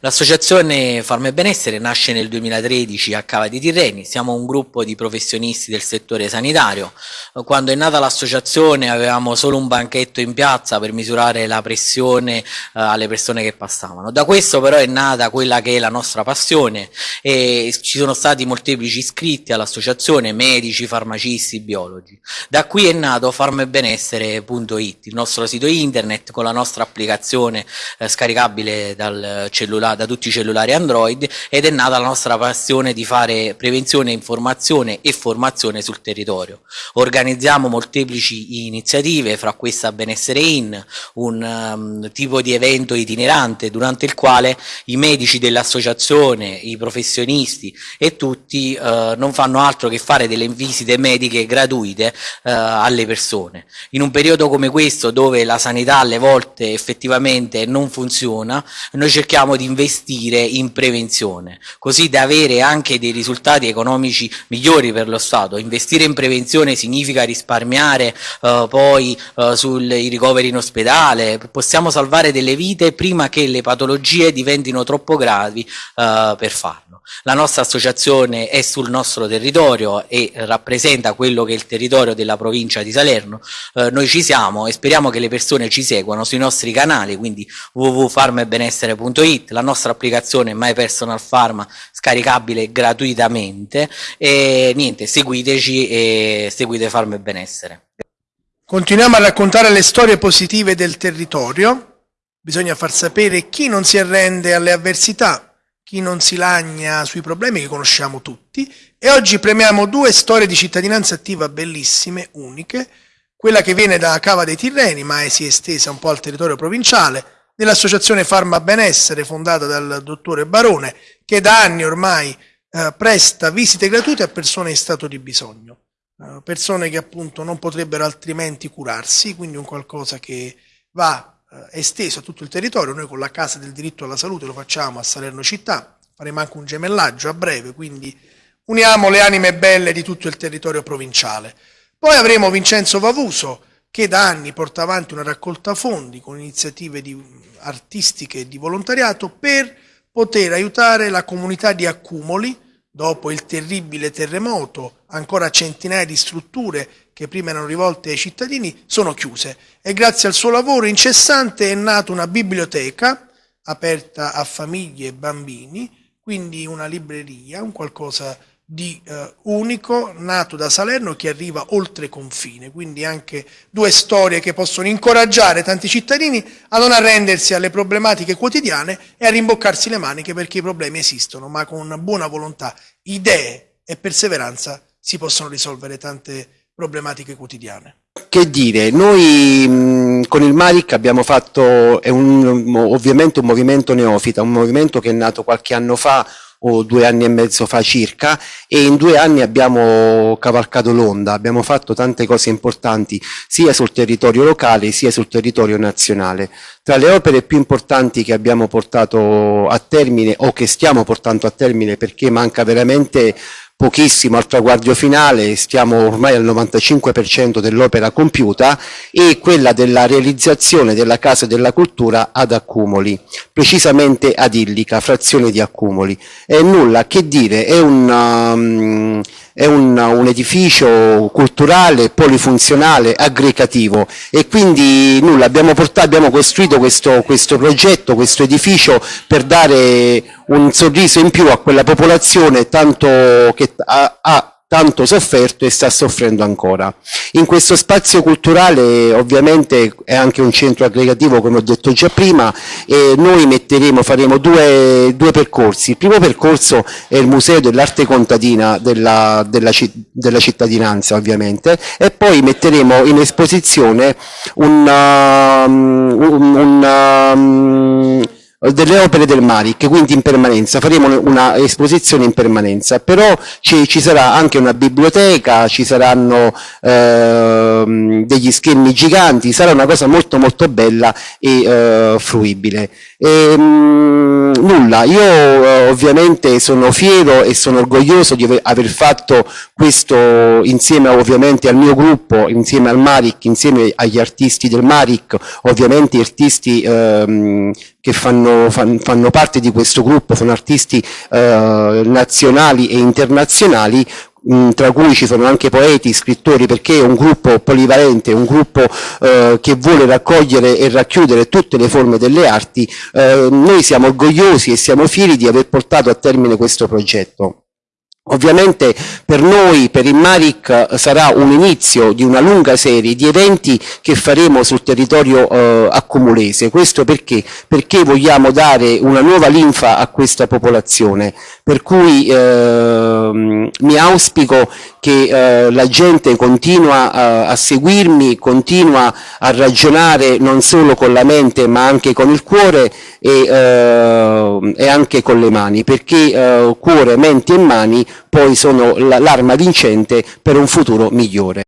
L'associazione Farma e Benessere nasce nel 2013 a Cava di Tirreni, siamo un gruppo di professionisti del settore sanitario. Quando è nata l'associazione avevamo solo un banchetto in piazza per misurare la pressione eh, alle persone che passavano. Da questo però è nata quella che è la nostra passione e ci sono stati molteplici iscritti all'associazione, medici, farmacisti, biologi. Da qui è nato farmebenessere.it, il nostro sito internet con la nostra applicazione eh, scaricabile dal cellulare, da tutti i cellulari Android ed è nata la nostra passione di fare prevenzione, informazione e formazione sul territorio. Organizziamo molteplici iniziative, fra questa Benessere In, un um, tipo di evento itinerante durante il quale i medici dell'associazione, i professionisti e tutti uh, non fanno altro che fare delle visite mediche gratuite uh, alle persone. In un periodo come questo dove la sanità alle volte effettivamente non funziona, noi cerchiamo di investire in prevenzione, così da avere anche dei risultati economici migliori per lo Stato. Investire in prevenzione significa risparmiare uh, poi uh, sui ricoveri in ospedale, possiamo salvare delle vite prima che le patologie diventino troppo gravi uh, per farlo. La nostra associazione è sul nostro territorio e rappresenta quello che è il territorio della provincia di Salerno. Eh, noi ci siamo e speriamo che le persone ci seguano sui nostri canali, quindi www.farmaebenessere.it, la nostra applicazione My Personal Pharma scaricabile gratuitamente e niente, seguiteci e seguite Farma e Benessere. Continuiamo a raccontare le storie positive del territorio. Bisogna far sapere chi non si arrende alle avversità, chi non si lagna sui problemi che conosciamo tutti e oggi premiamo due storie di cittadinanza attiva bellissime, uniche, quella che viene da Cava dei Tirreni ma si è estesa un po' al territorio provinciale, dell'associazione Farma Benessere fondata dal dottore Barone che da anni ormai eh, presta visite gratuite a persone in stato di bisogno, eh, persone che appunto non potrebbero altrimenti curarsi, quindi un qualcosa che va eh, esteso a tutto il territorio, noi con la Casa del Diritto alla Salute lo facciamo a Salerno Città, faremo anche un gemellaggio a breve, quindi uniamo le anime belle di tutto il territorio provinciale. Poi avremo Vincenzo Vavuso, che da anni porta avanti una raccolta fondi con iniziative di, artistiche e di volontariato per poter aiutare la comunità di Accumoli, dopo il terribile terremoto, ancora centinaia di strutture che prima erano rivolte ai cittadini sono chiuse. E grazie al suo lavoro incessante è nata una biblioteca aperta a famiglie e bambini, quindi una libreria, un qualcosa di eh, unico, nato da Salerno che arriva oltre confine, quindi anche due storie che possono incoraggiare tanti cittadini a non arrendersi alle problematiche quotidiane e a rimboccarsi le maniche perché i problemi esistono, ma con buona volontà, idee e perseveranza si possono risolvere tante problematiche quotidiane. Che dire, noi mh, con il Maric abbiamo fatto, è un, ovviamente un movimento neofita, un movimento che è nato qualche anno fa, o due anni e mezzo fa circa e in due anni abbiamo cavalcato l'onda, abbiamo fatto tante cose importanti sia sul territorio locale sia sul territorio nazionale. Tra le opere più importanti che abbiamo portato a termine o che stiamo portando a termine perché manca veramente pochissimo al traguardo finale, stiamo ormai al 95% dell'opera compiuta e quella della realizzazione della Casa della Cultura ad Accumoli, precisamente ad Illica, frazione di Accumoli. È nulla che dire, è un... Um, è un, un, edificio culturale, polifunzionale, aggregativo. E quindi nulla, abbiamo, portato, abbiamo costruito questo, questo, progetto, questo edificio per dare un sorriso in più a quella popolazione tanto che ha, ha tanto sofferto e sta soffrendo ancora. In questo spazio culturale ovviamente è anche un centro aggregativo come ho detto già prima e noi metteremo, faremo due, due percorsi. Il primo percorso è il Museo dell'Arte Contadina della, della, della, cittadinanza ovviamente e poi metteremo in esposizione un, um, un, un um, delle opere del Maric, quindi in permanenza, faremo una esposizione in permanenza, però ci, ci sarà anche una biblioteca, ci saranno eh, degli schermi giganti, sarà una cosa molto molto bella e eh, fruibile. E, ehm, mh, nulla, io eh, ovviamente sono fiero e sono orgoglioso di aver, aver fatto questo insieme ovviamente al mio gruppo, insieme al Maric, insieme agli artisti del Maric, ovviamente artisti ehm, che fanno, fan, fanno, parte di questo gruppo, sono artisti eh, nazionali e internazionali, mh, tra cui ci sono anche poeti, scrittori, perché è un gruppo polivalente, un gruppo eh, che vuole raccogliere e racchiudere tutte le forme delle arti, eh, noi siamo orgogliosi e siamo fieri di aver portato a termine questo progetto. Ovviamente per noi, per il Maric, sarà un inizio di una lunga serie di eventi che faremo sul territorio eh, accumulese. Questo perché? Perché vogliamo dare una nuova linfa a questa popolazione. Per cui eh, mi auspico che eh, la gente continua eh, a, seguirmi, continua a ragionare non solo con la mente ma anche con il cuore e, eh, e anche con le mani, perché eh, cuore, mente e mani poi sono l'arma vincente per un futuro migliore.